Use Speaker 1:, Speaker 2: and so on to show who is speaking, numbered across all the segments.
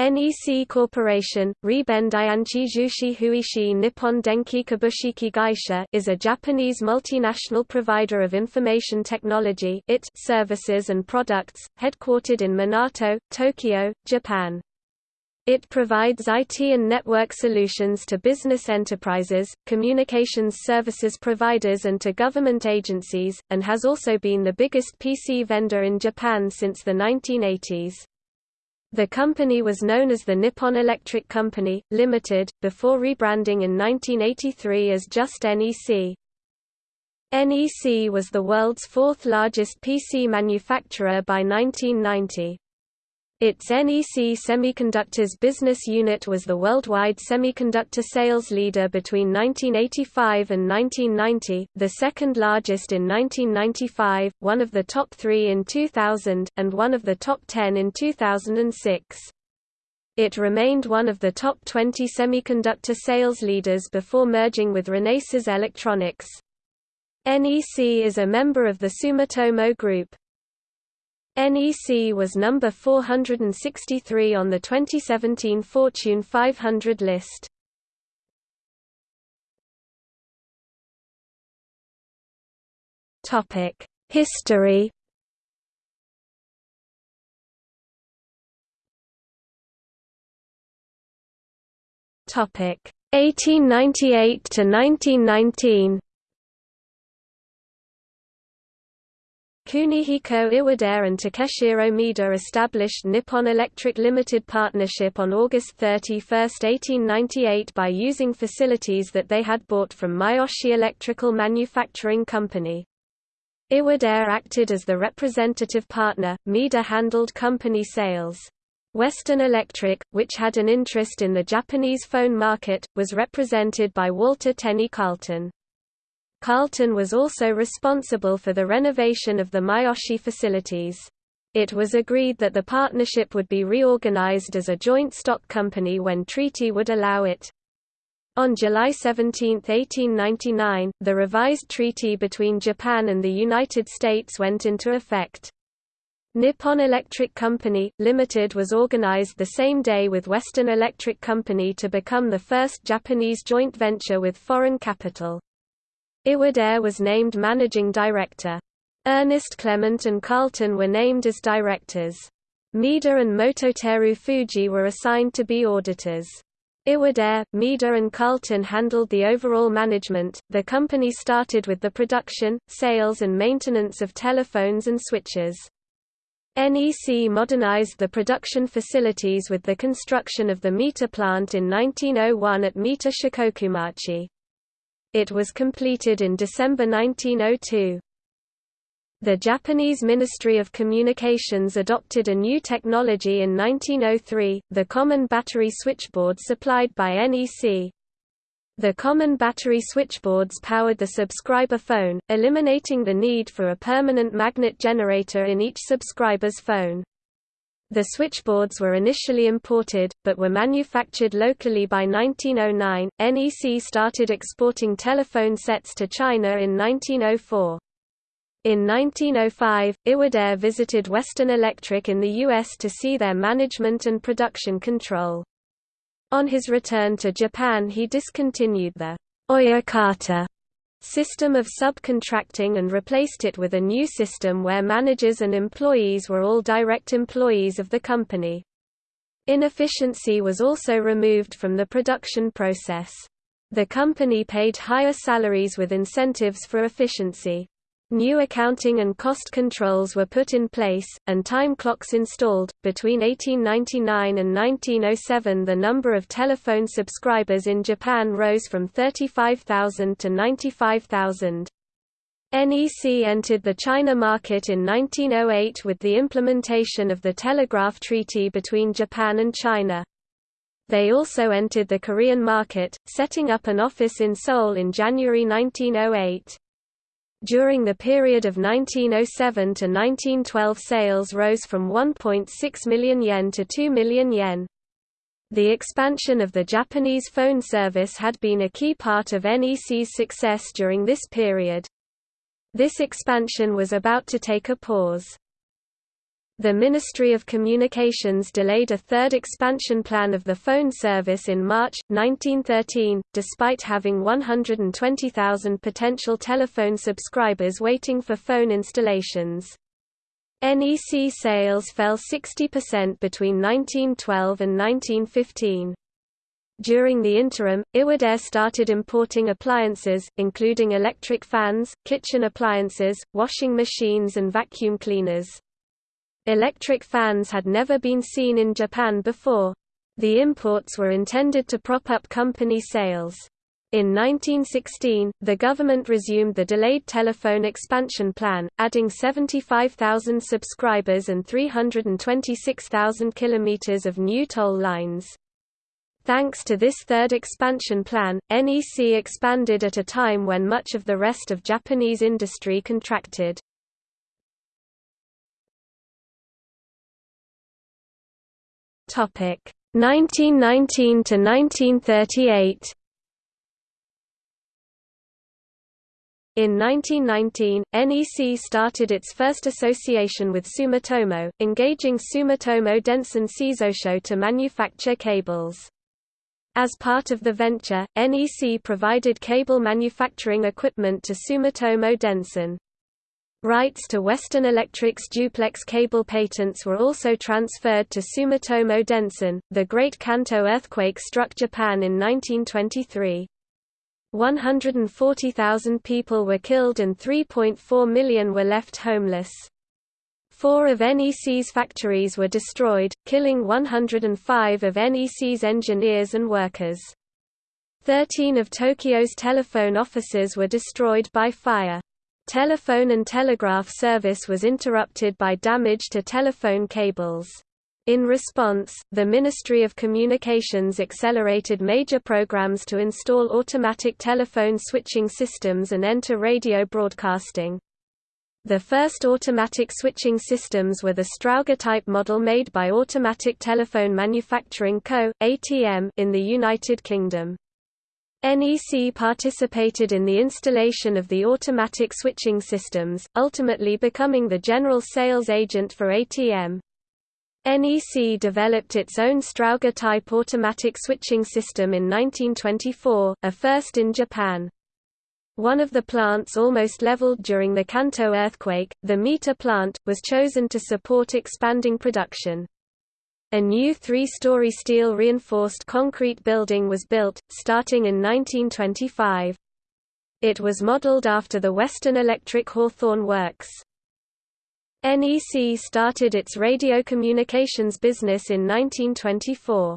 Speaker 1: NEC Corporation, Riben Dianchi Jushi Huishi Nippon Denki Kabushiki Gaisha is a Japanese multinational provider of information technology IT services and products, headquartered in Minato, Tokyo, Japan. It provides IT and network solutions to business enterprises, communications services providers and to government agencies, and has also been the biggest PC vendor in Japan since the 1980s. The company was known as the Nippon Electric Company, Limited, before rebranding in 1983 as just NEC. NEC was the world's fourth largest PC manufacturer by 1990. Its NEC Semiconductors business unit was the worldwide semiconductor sales leader between 1985 and 1990, the second largest in 1995, one of the top three in 2000, and one of the top 10 in 2006. It remained one of the top 20 semiconductor sales leaders before merging with Renesas Electronics. NEC is a member of the Sumitomo Group. NEC was number 463 on the 2017 Fortune 500 list. Topic: History. Topic: 1898 to 1919. Kunihiko Iwadare and Takeshiro Maeda established Nippon Electric Limited Partnership on August 31, 1898 by using facilities that they had bought from Miyoshi Electrical Manufacturing Company. Iwadare acted as the representative partner, Maeda handled company sales. Western Electric, which had an interest in the Japanese phone market, was represented by Walter Tenney Carlton. Carlton was also responsible for the renovation of the Miyoshi facilities. It was agreed that the partnership would be reorganized as a joint stock company when treaty would allow it. On July 17, 1899, the revised treaty between Japan and the United States went into effect. Nippon Electric Company, Limited was organized the same day with Western Electric Company to become the first Japanese joint venture with foreign capital. Iwadare was named managing director. Ernest Clement and Carlton were named as directors. Maeda and Mototeru Fuji were assigned to be auditors. Iwadare, Maeda and Carlton handled the overall management. The company started with the production, sales and maintenance of telephones and switches. NEC modernized the production facilities with the construction of the Mita plant in 1901 at Mita Shikokumachi. It was completed in December 1902. The Japanese Ministry of Communications adopted a new technology in 1903, the common battery switchboard supplied by NEC. The common battery switchboards powered the subscriber phone, eliminating the need for a permanent magnet generator in each subscriber's phone. The switchboards were initially imported, but were manufactured locally by 1909. NEC started exporting telephone sets to China in 1904. In 1905, Iwadare visited Western Electric in the U.S. to see their management and production control. On his return to Japan he discontinued the Oyakata system of subcontracting and replaced it with a new system where managers and employees were all direct employees of the company. Inefficiency was also removed from the production process. The company paid higher salaries with incentives for efficiency. New accounting and cost controls were put in place, and time clocks installed. Between 1899 and 1907, the number of telephone subscribers in Japan rose from 35,000 to 95,000. NEC entered the China market in 1908 with the implementation of the Telegraph Treaty between Japan and China. They also entered the Korean market, setting up an office in Seoul in January 1908. During the period of 1907 to 1912 sales rose from 1.6 million yen to 2 million yen. The expansion of the Japanese phone service had been a key part of NEC's success during this period. This expansion was about to take a pause. The Ministry of Communications delayed a third expansion plan of the phone service in March, 1913, despite having 120,000 potential telephone subscribers waiting for phone installations. NEC sales fell 60% between 1912 and 1915. During the interim, Iwadare started importing appliances, including electric fans, kitchen appliances, washing machines and vacuum cleaners. Electric fans had never been seen in Japan before. The imports were intended to prop up company sales. In 1916, the government resumed the delayed telephone expansion plan, adding 75,000 subscribers and 326,000 kilometers of new toll lines. Thanks to this third expansion plan, NEC expanded at a time when much of the rest of Japanese industry contracted. Topic 1919 to 1938. In 1919, NEC started its first association with Sumitomo, engaging Sumitomo Densen Seizosho to manufacture cables. As part of the venture, NEC provided cable manufacturing equipment to Sumitomo Densen. Rights to Western Electric's duplex cable patents were also transferred to Sumitomo Densen. The Great Kanto earthquake struck Japan in 1923. 140,000 people were killed and 3.4 million were left homeless. Four of NEC's factories were destroyed, killing 105 of NEC's engineers and workers. Thirteen of Tokyo's telephone offices were destroyed by fire. Telephone and telegraph service was interrupted by damage to telephone cables. In response, the Ministry of Communications accelerated major programs to install automatic telephone switching systems and enter radio broadcasting. The first automatic switching systems were the Strowger type model made by Automatic Telephone Manufacturing Co. ATM in the United Kingdom. NEC participated in the installation of the automatic switching systems, ultimately becoming the general sales agent for ATM. NEC developed its own Strowger-type automatic switching system in 1924, a first in Japan. One of the plants almost leveled during the Kanto earthquake, the Mita plant, was chosen to support expanding production. A new three-story steel-reinforced concrete building was built, starting in 1925. It was modeled after the Western Electric Hawthorne Works. NEC started its radio communications business in 1924.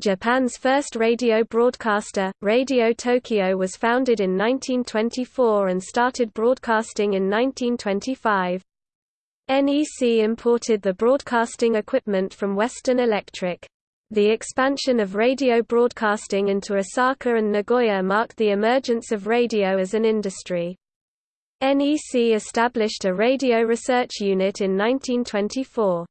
Speaker 1: Japan's first radio broadcaster, Radio Tokyo was founded in 1924 and started broadcasting in 1925. NEC imported the broadcasting equipment from Western Electric. The expansion of radio broadcasting into Osaka and Nagoya marked the emergence of radio as an industry. NEC established a radio research unit in 1924.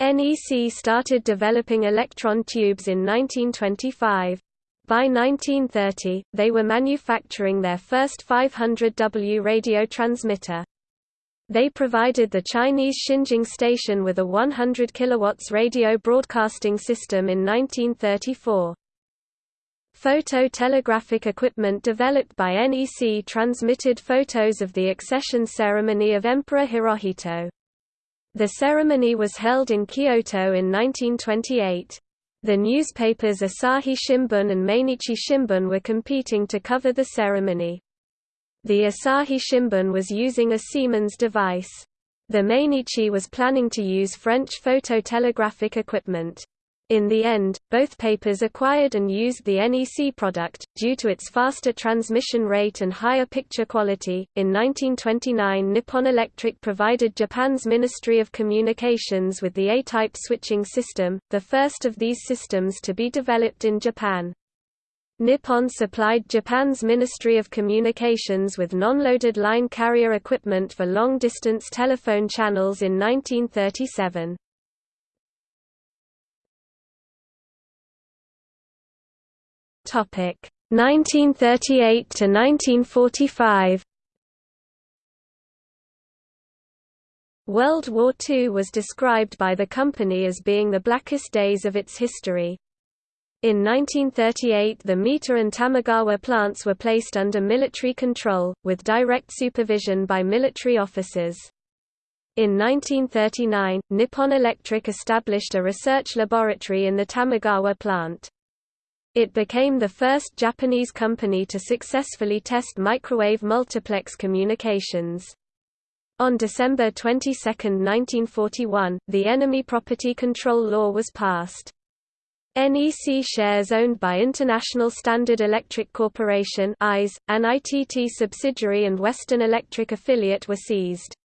Speaker 1: NEC started developing electron tubes in 1925. By 1930, they were manufacturing their first 500W radio transmitter. They provided the Chinese Xinjiang station with a 100 kW radio broadcasting system in 1934. Photo-telegraphic equipment developed by NEC transmitted photos of the accession ceremony of Emperor Hirohito. The ceremony was held in Kyoto in 1928. The newspapers Asahi Shimbun and Mainichi Shimbun were competing to cover the ceremony. The Asahi Shimbun was using a Siemens device. The Mainichi was planning to use French phototelegraphic equipment. In the end, both papers acquired and used the NEC product, due to its faster transmission rate and higher picture quality. In 1929, Nippon Electric provided Japan's Ministry of Communications with the A-type switching system, the first of these systems to be developed in Japan. Nippon supplied Japan's Ministry of Communications with non-loaded line carrier equipment for long-distance telephone channels in 1937. Topic 1938 to 1945. World War II was described by the company as being the blackest days of its history. In 1938 the Mita and Tamagawa plants were placed under military control, with direct supervision by military officers. In 1939, Nippon Electric established a research laboratory in the Tamagawa plant. It became the first Japanese company to successfully test microwave multiplex communications. On December 22, 1941, the Enemy Property Control Law was passed. NEC shares owned by International Standard Electric Corporation an ITT subsidiary and Western Electric affiliate were seized.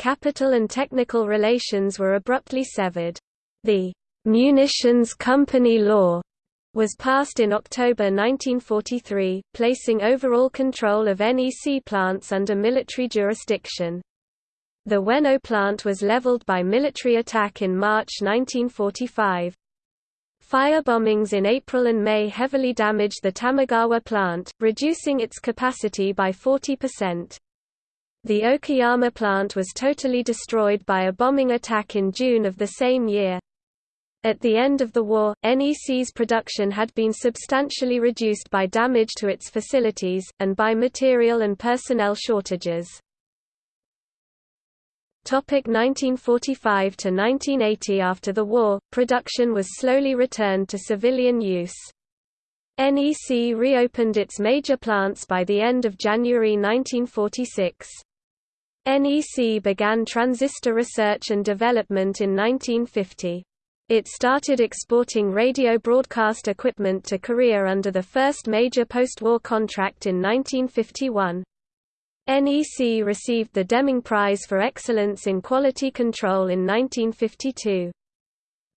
Speaker 1: Capital and technical relations were abruptly severed. The «Munitions Company Law» was passed in October 1943, placing overall control of NEC plants under military jurisdiction. The Ueno plant was leveled by military attack in March 1945. Fire bombings in April and May heavily damaged the Tamagawa plant, reducing its capacity by 40%. The Okayama plant was totally destroyed by a bombing attack in June of the same year. At the end of the war, NEC's production had been substantially reduced by damage to its facilities, and by material and personnel shortages. Topic 1945 to 1980 After the war, production was slowly returned to civilian use. NEC reopened its major plants by the end of January 1946. NEC began transistor research and development in 1950. It started exporting radio broadcast equipment to Korea under the first major post-war contract in 1951. NEC received the Deming Prize for Excellence in Quality Control in 1952.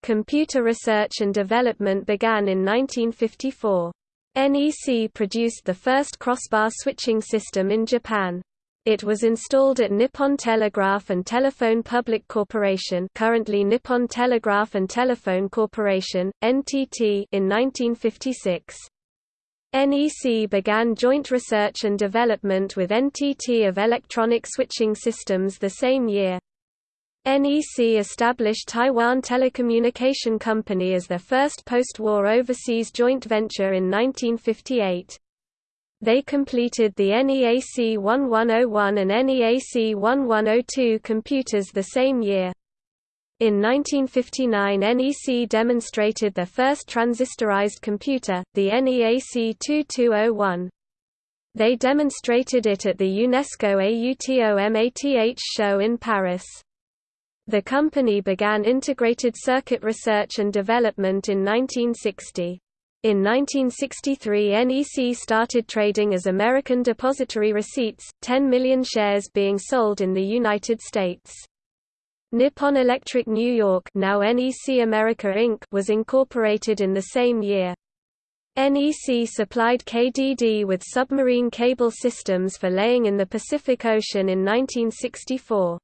Speaker 1: Computer research and development began in 1954. NEC produced the first crossbar switching system in Japan. It was installed at Nippon Telegraph and Telephone Public Corporation currently Nippon Telegraph and Telephone Corporation, NTT in 1956. NEC began joint research and development with NTT of electronic switching systems the same year. NEC established Taiwan Telecommunication Company as their first post-war overseas joint venture in 1958. They completed the NEAC 1101 and NEAC 1102 computers the same year. In 1959 NEC demonstrated their first transistorized computer, the NEAC 2201. They demonstrated it at the UNESCO AUTOMATH show in Paris. The company began integrated circuit research and development in 1960. In 1963 NEC started trading as American Depository Receipts, 10 million shares being sold in the United States. Nippon Electric New York now NEC America Inc. was incorporated in the same year. NEC supplied KDD with submarine cable systems for laying in the Pacific Ocean in 1964.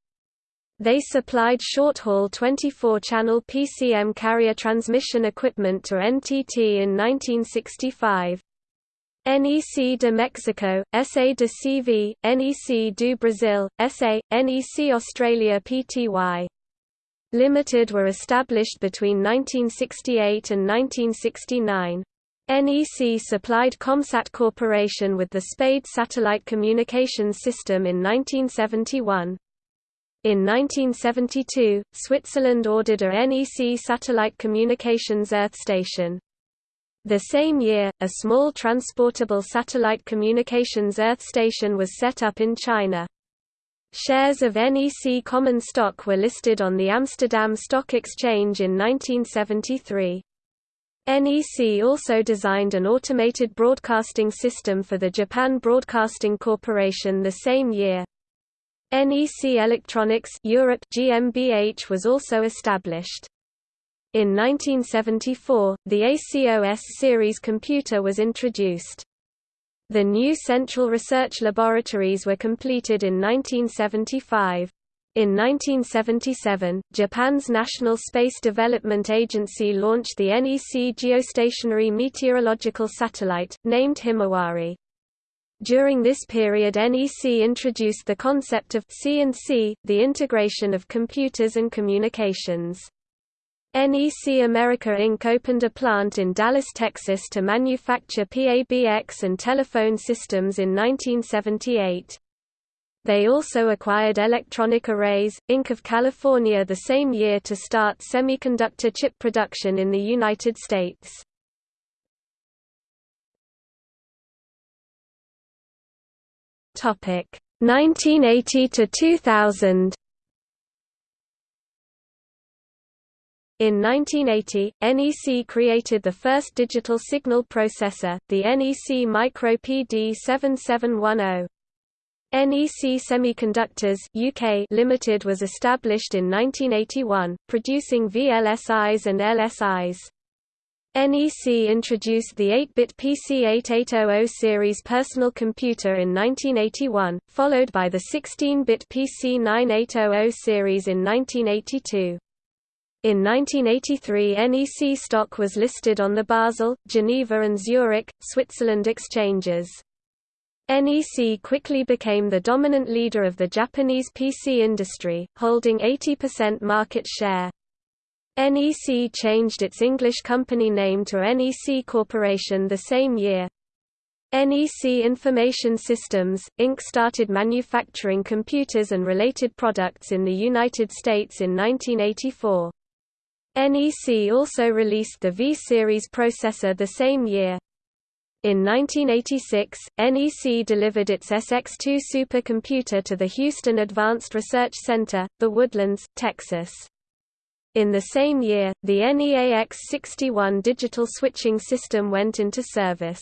Speaker 1: They supplied short-haul 24-channel PCM carrier transmission equipment to NTT in 1965. NEC de Mexico, SA de CV, NEC do Brasil, SA, NEC Australia Pty. Limited were established between 1968 and 1969. NEC supplied Comsat Corporation with the SPADE satellite communications system in 1971. In 1972, Switzerland ordered a NEC satellite communications Earth station. The same year, a small transportable satellite communications Earth station was set up in China. Shares of NEC common stock were listed on the Amsterdam Stock Exchange in 1973. NEC also designed an automated broadcasting system for the Japan Broadcasting Corporation the same year. NEC Electronics Europe GmbH was also established. In 1974, the ACOS series computer was introduced. The new Central Research Laboratories were completed in 1975. In 1977, Japan's National Space Development Agency launched the NEC geostationary meteorological satellite, named Himawari. During this period NEC introduced the concept of C&C, the integration of computers and communications. NEC America Inc. opened a plant in Dallas, Texas to manufacture PABX and telephone systems in 1978. They also acquired Electronic Arrays, Inc. of California the same year to start semiconductor chip production in the United States. Topic 1980 to 2000. In 1980, NEC created the first digital signal processor, the NEC Micro PD7710. NEC Semiconductors UK Limited was established in 1981, producing VLSIs and LSIs. NEC introduced the 8-bit PC-8800 series personal computer in 1981, followed by the 16-bit PC-9800 series in 1982. In 1983 NEC stock was listed on the Basel, Geneva and Zurich, Switzerland exchanges. NEC quickly became the dominant leader of the Japanese PC industry, holding 80% market share. NEC changed its English company name to NEC Corporation the same year. NEC Information Systems, Inc. started manufacturing computers and related products in the United States in 1984. NEC also released the V-Series processor the same year. In 1986, NEC delivered its SX2 supercomputer to the Houston Advanced Research Center, The Woodlands, Texas. In the same year, the NEAX61 digital switching system went into service.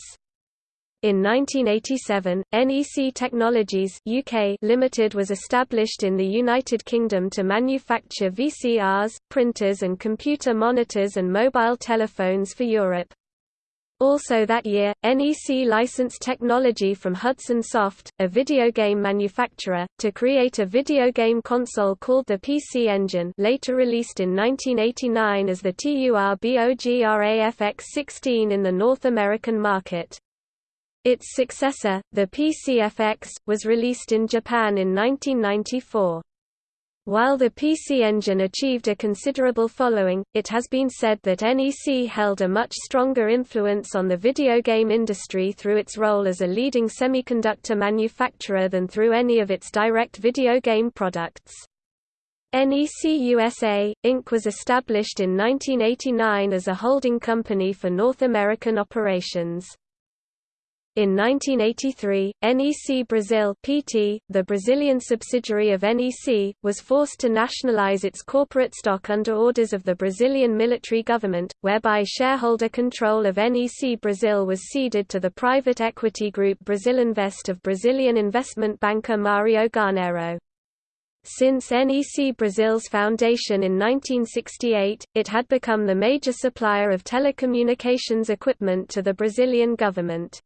Speaker 1: In 1987, NEC Technologies UK Limited was established in the United Kingdom to manufacture VCRs, printers and computer monitors and mobile telephones for Europe. Also that year, NEC licensed technology from Hudson Soft, a video game manufacturer, to create a video game console called the PC Engine later released in 1989 as the TURBOGRAFX-16 in the North American market. Its successor, the PCFX, was released in Japan in 1994. While the PC Engine achieved a considerable following, it has been said that NEC held a much stronger influence on the video game industry through its role as a leading semiconductor manufacturer than through any of its direct video game products. NEC USA, Inc. was established in 1989 as a holding company for North American operations. In 1983, NEC Brazil PT, the Brazilian subsidiary of NEC, was forced to nationalize its corporate stock under orders of the Brazilian military government, whereby shareholder control of NEC Brazil was ceded to the private equity group Brasilinvest of Brazilian investment banker Mario Garnero. Since NEC Brazil's foundation in 1968, it had become the major supplier of telecommunications equipment to the Brazilian government.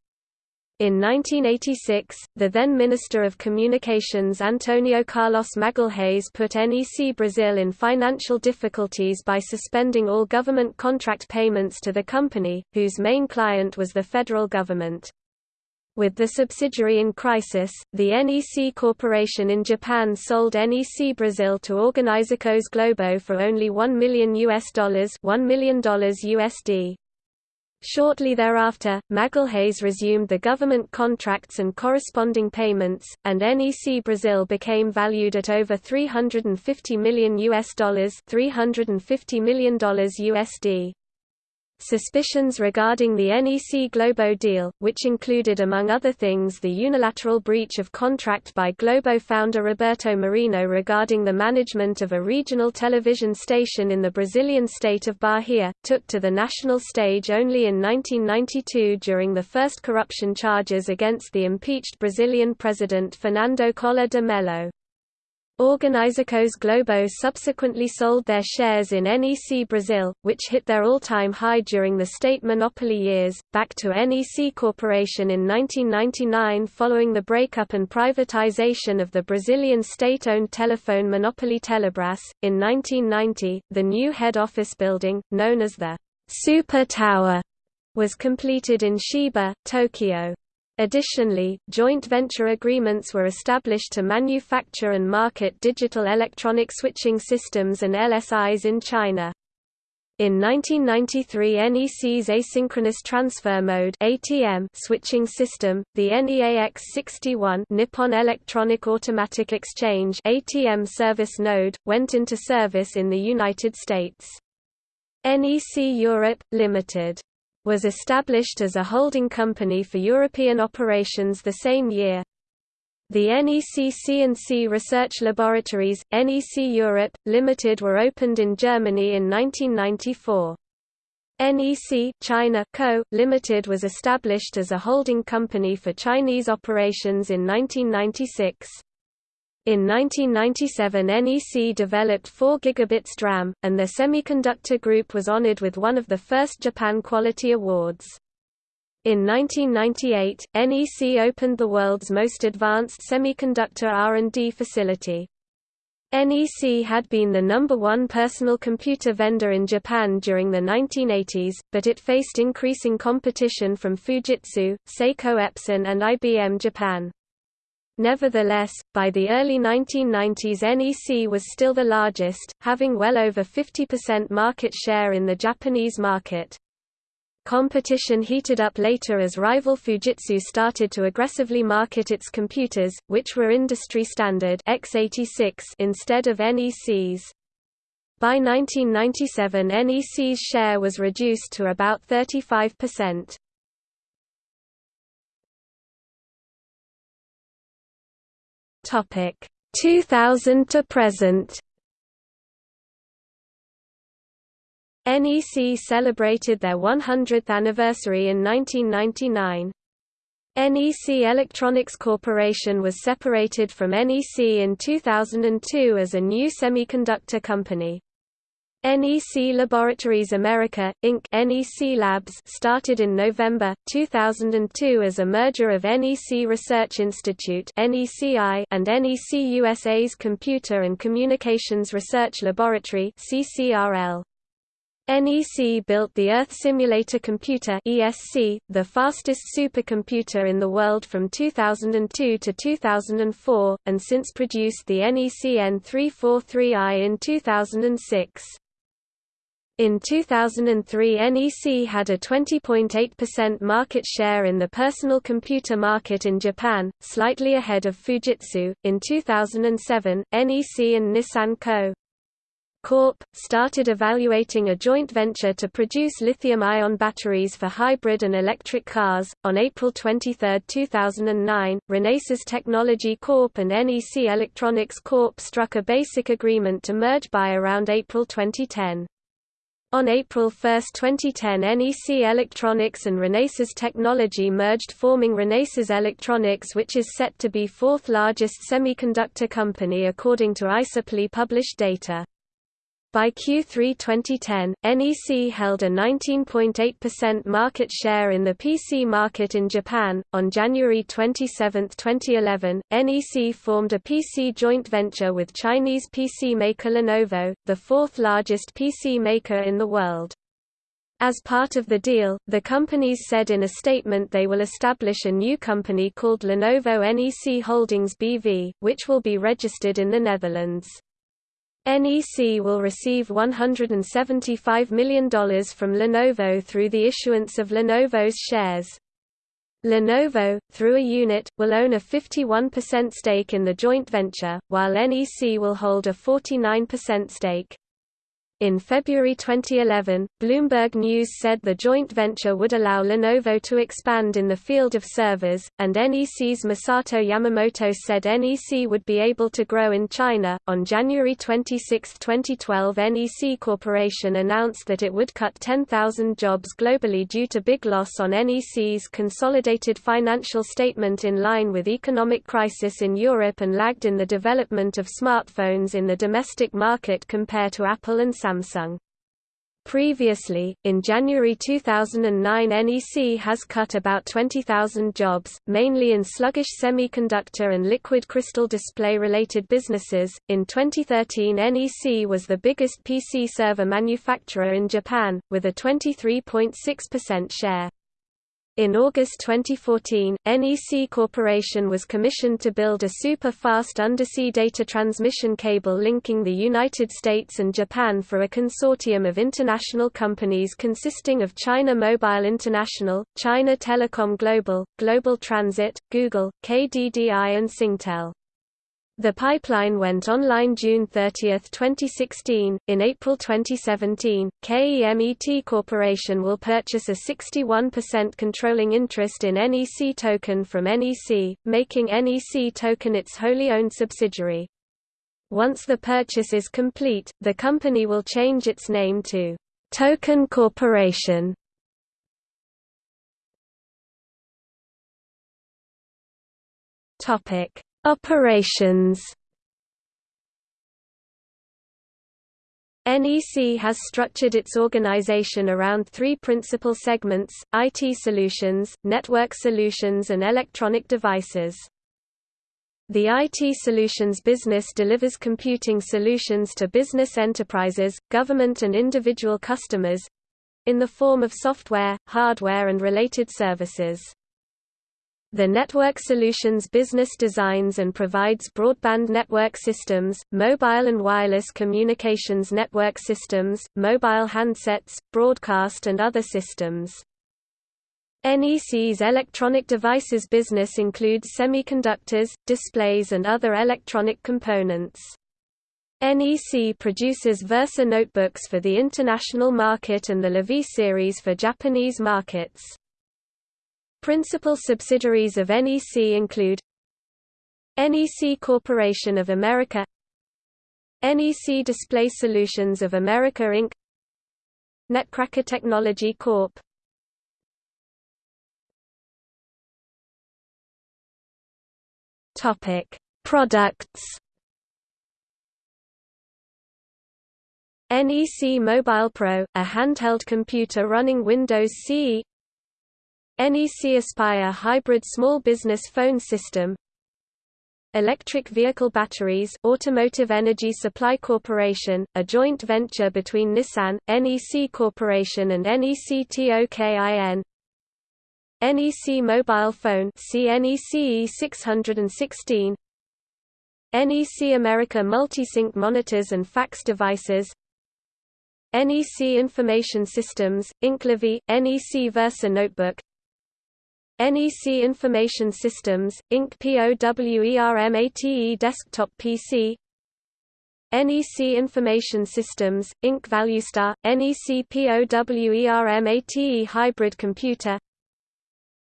Speaker 1: In 1986, the then Minister of Communications Antonio Carlos Magalhães put NEC Brazil in financial difficulties by suspending all government contract payments to the company, whose main client was the federal government. With the subsidiary in crisis, the NEC Corporation in Japan sold NEC Brazil to Organizações Globo for only 1 million US dollars, $1 million USD. Shortly thereafter, Magalhães resumed the government contracts and corresponding payments, and NEC Brazil became valued at over 350 million US dollars, 350 million dollars USD. Suspicions regarding the NEC Globo deal, which included among other things the unilateral breach of contract by Globo founder Roberto Marinho regarding the management of a regional television station in the Brazilian state of Bahia, took to the national stage only in 1992 during the first corruption charges against the impeached Brazilian president Fernando Collor de Mello. Organizações Globo subsequently sold their shares in NEC Brazil, which hit their all-time high during the state monopoly years, back to NEC Corporation in 1999 following the breakup and privatization of the Brazilian state-owned telephone monopoly Telebras. In 1990, the new head office building, known as the Super Tower, was completed in Shiba, Tokyo. Additionally, joint venture agreements were established to manufacture and market digital electronic switching systems and LSIs in China. In 1993 NEC's asynchronous transfer mode ATM switching system, the NEAX61 Nippon Electronic Automatic Exchange ATM service node, went into service in the United States. NEC Europe, Limited was established as a holding company for European operations the same year. The NEC C&C Research Laboratories, NEC Europe, Limited were opened in Germany in 1994. NEC China Co., Limited was established as a holding company for Chinese operations in 1996. In 1997 NEC developed 4 gigabits DRAM, and the semiconductor group was honored with one of the first Japan Quality Awards. In 1998, NEC opened the world's most advanced semiconductor R&D facility. NEC had been the number one personal computer vendor in Japan during the 1980s, but it faced increasing competition from Fujitsu, Seiko Epson and IBM Japan. Nevertheless, by the early 1990s NEC was still the largest, having well over 50% market share in the Japanese market. Competition heated up later as rival Fujitsu started to aggressively market its computers, which were industry standard x86 instead of NEC's. By 1997 NEC's share was reduced to about 35%. Topic 2000 to present NEC celebrated their 100th anniversary in 1999. NEC Electronics Corporation was separated from NEC in 2002 as a new semiconductor company. NEC Laboratories America, Inc. NEC Labs started in November, 2002 as a merger of NEC Research Institute NECI and NEC USA's Computer and Communications Research Laboratory CCRL. NEC built the Earth Simulator Computer ESC, the fastest supercomputer in the world from 2002 to 2004, and since produced the NEC N343i in 2006. In 2003 NEC had a 20.8% market share in the personal computer market in Japan, slightly ahead of Fujitsu. In 2007, NEC and Nissan Co. Corp. started evaluating a joint venture to produce lithium-ion batteries for hybrid and electric cars. On April 23, 2009, Renesas Technology Corp. and NEC Electronics Corp. struck a basic agreement to merge by around April 2010. On April 1, 2010 NEC Electronics and Renesas Technology merged forming Renesas Electronics which is set to be fourth largest semiconductor company according to iSuppli published data. By Q3 2010, NEC held a 19.8% market share in the PC market in Japan. On January 27, 2011, NEC formed a PC joint venture with Chinese PC maker Lenovo, the fourth largest PC maker in the world. As part of the deal, the companies said in a statement they will establish a new company called Lenovo NEC Holdings BV, which will be registered in the Netherlands. NEC will receive $175 million from Lenovo through the issuance of Lenovo's shares. Lenovo, through a unit, will own a 51% stake in the joint venture, while NEC will hold a 49% stake. In February 2011, Bloomberg News said the joint venture would allow Lenovo to expand in the field of servers, and NEC's Masato Yamamoto said NEC would be able to grow in China. On January 26, 2012, NEC Corporation announced that it would cut 10,000 jobs globally due to big loss on NEC's consolidated financial statement in line with economic crisis in Europe and lagged in the development of smartphones in the domestic market compared to Apple and Samsung. Samsung. Previously, in January 2009 NEC has cut about 20,000 jobs, mainly in sluggish semiconductor and liquid crystal display related businesses. In 2013 NEC was the biggest PC server manufacturer in Japan, with a 23.6% share. In August 2014, NEC Corporation was commissioned to build a super-fast undersea data transmission cable linking the United States and Japan for a consortium of international companies consisting of China Mobile International, China Telecom Global, Global Transit, Google, KDDI and Singtel. The pipeline went online June 30, 2016. In April 2017, KEMET Corporation will purchase a 61% controlling interest in NEC Tokin from NEC, making NEC Tokin its wholly owned subsidiary. Once the purchase is complete, the company will change its name to Tokin Corporation. Topic Operations NEC has structured its organization around three principal segments, IT solutions, network solutions and electronic devices. The IT solutions business delivers computing solutions to business enterprises, government and individual customers—in the form of software, hardware and related services. The Network Solutions business designs and provides broadband network systems, mobile and wireless communications network systems, mobile handsets, broadcast and other systems. NEC's electronic devices business includes semiconductors, displays and other electronic components. NEC produces Versa notebooks for the international market and the LaVie series for Japanese markets. Principal subsidiaries of NEC include NEC Corporation of America NEC Display Solutions of America Inc. Netcracker Technology Corp. Topic: Products. NEC Mobile Pro, a handheld computer running Windows CE NEC Aspire Hybrid Small Business Phone System. Electric Vehicle Batteries Automotive Energy Supply Corporation, a joint venture between Nissan, NEC Corporation and NEC TOKIN NEC Mobile Phone CNEC 616 NEC America Multisync Monitors and Fax Devices. NEC Information Systems, Inc. NEC Versa Notebook NEC Information Systems, Inc. POWERMATE Desktop PC NEC Information Systems, Inc. ValueStar, NEC POWERMATE Hybrid Computer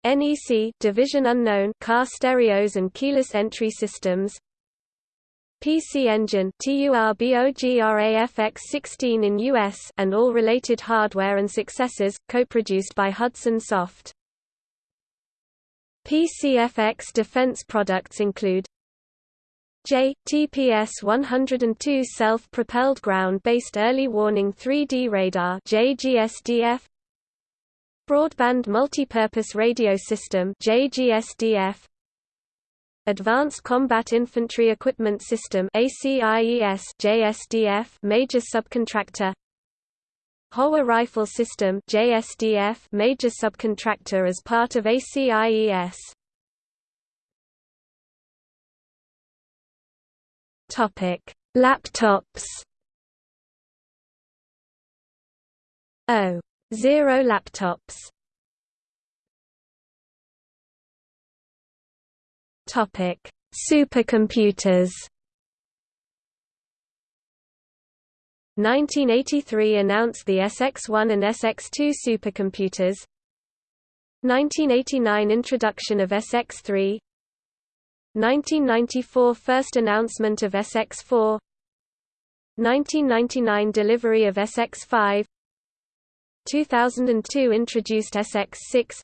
Speaker 1: NEC Division Unknown car stereos and keyless entry systems PC Engine TURBOGRAFX16 in US and all related hardware and successors, co-produced by Hudson Soft. PCFX defense products include J TPS 102 self-propelled ground-based early warning 3D radar JGSDF Broadband multipurpose radio system JGSDF Advanced Combat Infantry Equipment System ACIES JSDF major subcontractor Howa Rifle System JSDF major subcontractor as part of ACIES. Topic: Laptops. O zero laptops. Topic: Supercomputers. 1983 announced the SX1 and SX2 supercomputers. 1989 introduction of SX3 1994 first announcement of SX4 1999 delivery of SX5 2002 introduced SX6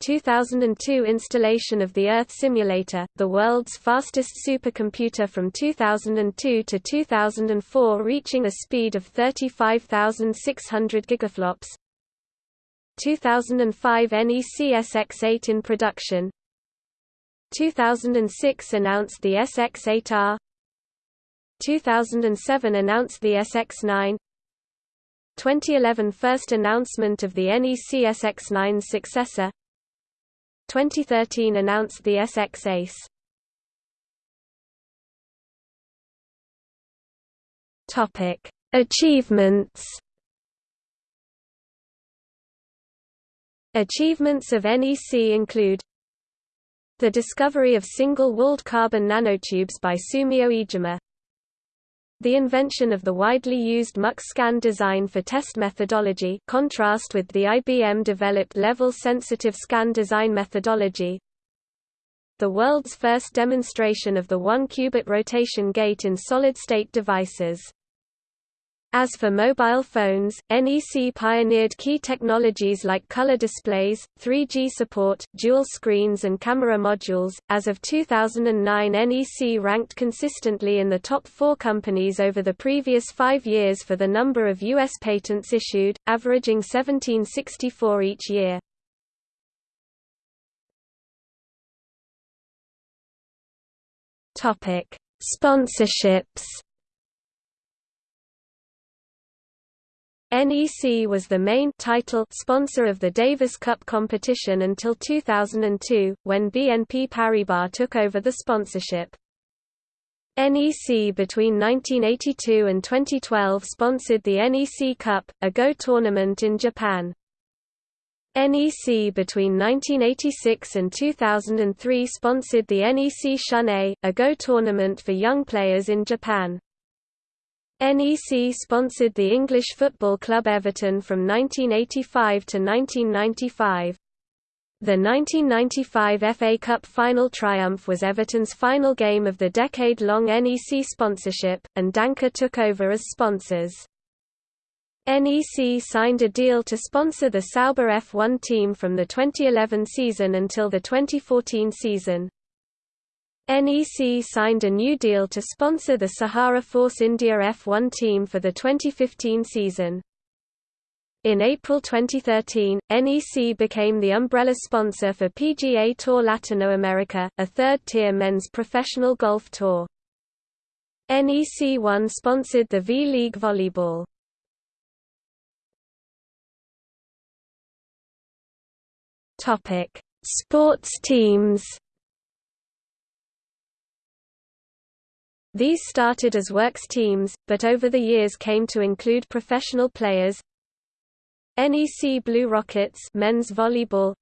Speaker 1: 2002 installation of the Earth Simulator, the world's fastest supercomputer from 2002 to 2004 reaching a speed of 35,600 gigaflops. 2005 NEC SX8 in production. 2006 announced the SX8R 2007 announced the SX9 2011 First announcement of the NEC SX9 successor 2013 announced the SX Ace Topic: Achievements. Achievements of NEC include the discovery of single-walled carbon nanotubes by Sumio Iijima, the invention of the widely used MUX-scan design for test methodology contrast with the IBM-developed level-sensitive scan design methodology. The world's first demonstration of the one-qubit rotation gate in solid-state devices as for mobile phones, NEC pioneered key technologies like color displays, 3G support, dual screens and camera modules. As of 2009 NEC ranked consistently in the top four companies over the previous five years for the number of U.S. patents issued, averaging 1764 each year. Topic: Sponsorships NEC was the main title sponsor of the Davis Cup competition until 2002, when BNP Paribas took over the sponsorship. NEC between 1982 and 2012 sponsored the NEC Cup, a Go tournament in Japan. NEC between 1986 and 2003 sponsored the NEC Shun-Ei, a Go tournament for young players in Japan. NEC sponsored the English football club Everton from 1985 to 1995. The 1995 FA Cup final triumph was Everton's final game of the decade-long NEC sponsorship, and Danka took over as sponsors. NEC signed a deal to sponsor the Sauber F1 team from the 2011 season until the 2014 season. NEC signed a new deal to sponsor the Sahara Force India F1 team for the 2015 season. In April 2013, NEC became the umbrella sponsor for PGA Tour Latinoamerica, a third-tier men's professional golf tour. NEC 1 sponsored the V-League volleyball. Sports teams These started as works teams, but over the years came to include professional players. NEC Blue Rockets men's volleyball,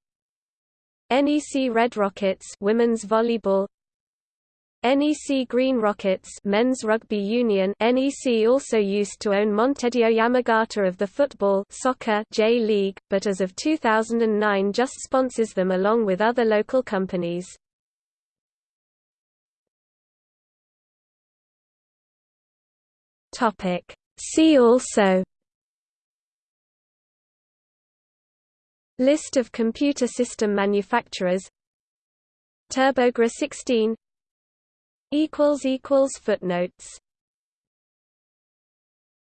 Speaker 1: NEC Red Rockets women's volleyball, NEC Green Rockets men's rugby union. NEC also used to own Montedio Yamagata of the football soccer J League, but as of 2009 just sponsors them along with other local companies. Topic. See also List of computer system manufacturers TurboGrafx-16 Footnotes